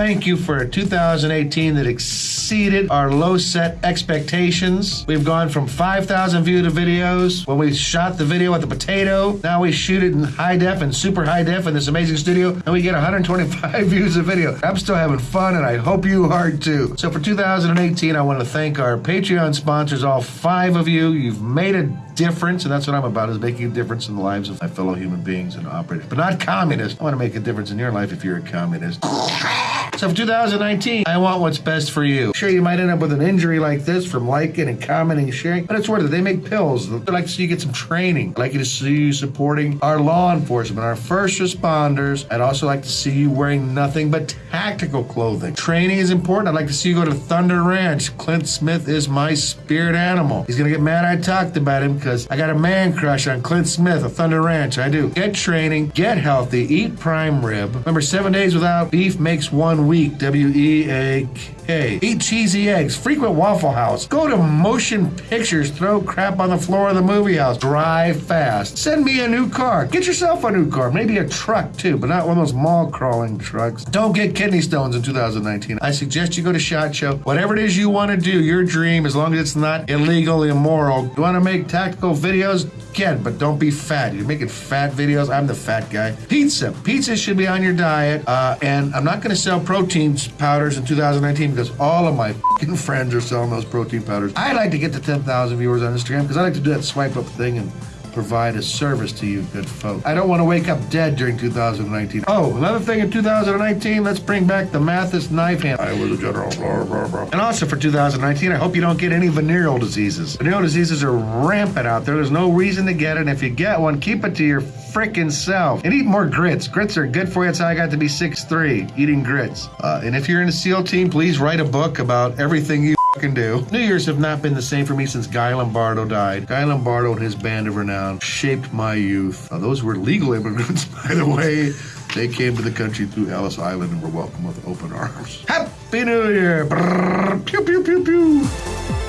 thank you for 2018 that exceeded our low set expectations. We've gone from 5,000 viewed videos when we shot the video with the potato. Now we shoot it in high def and super high def in this amazing studio, and we get 125 views a video. I'm still having fun, and I hope you are too. So for 2018, I want to thank our Patreon sponsors, all five of you. You've made a difference, and that's what I'm about, is making a difference in the lives of my fellow human beings and operators. But not communists. I want to make a difference in your life if you're a communist. So for 2019, I want what's best for you. Sure, you might end up with an injury like this from liking and commenting and sharing, but it's worth it. They make pills. I'd like to see you get some training. I'd like you to see you supporting our law enforcement, our first responders. I'd also like to see you wearing nothing but tactical clothing. Training is important. I'd like to see you go to Thunder Ranch. Clint Smith is my spirit animal. He's gonna get mad I talked about him because I got a man crush on Clint Smith of Thunder Ranch. I do. Get training, get healthy, eat prime rib. Remember, seven days without beef makes one week. W E A Eat cheesy eggs. Frequent Waffle House. Go to motion pictures. Throw crap on the floor of the movie house. Drive fast. Send me a new car. Get yourself a new car. Maybe a truck too, but not one of those mall crawling trucks. Don't get kidney stones in 2019. I suggest you go to SHOT Show. Whatever it is you want to do, your dream, as long as it's not illegal, immoral. You want to make tactical videos? Can, but don't be fat. You're making fat videos. I'm the fat guy. Pizza. Pizza should be on your diet. Uh, and I'm not going to sell protein powders in 2019 because all of my friends are selling those protein powders. I'd like to get to 10,000 viewers on Instagram because I like to do that swipe up thing and provide a service to you good folk. I don't want to wake up dead during 2019. Oh, another thing in 2019, let's bring back the Mattis knife hand. I was a general, blah, blah, blah. And also for 2019, I hope you don't get any venereal diseases. Venereal diseases are rampant out there. There's no reason to get it. And if you get one, keep it to your freaking self. And eat more grits. Grits are good for you. That's how I got to be 6'3", eating grits. Uh, and if you're in a SEAL team, please write a book about everything you can do. New Year's have not been the same for me since Guy Lombardo died. Guy Lombardo and his band of renown shaped my youth. Uh, those were legal immigrants, by the way. They came to the country through Ellis Island and were welcomed with open arms. Happy New Year! Brrr, pew, pew, pew, pew.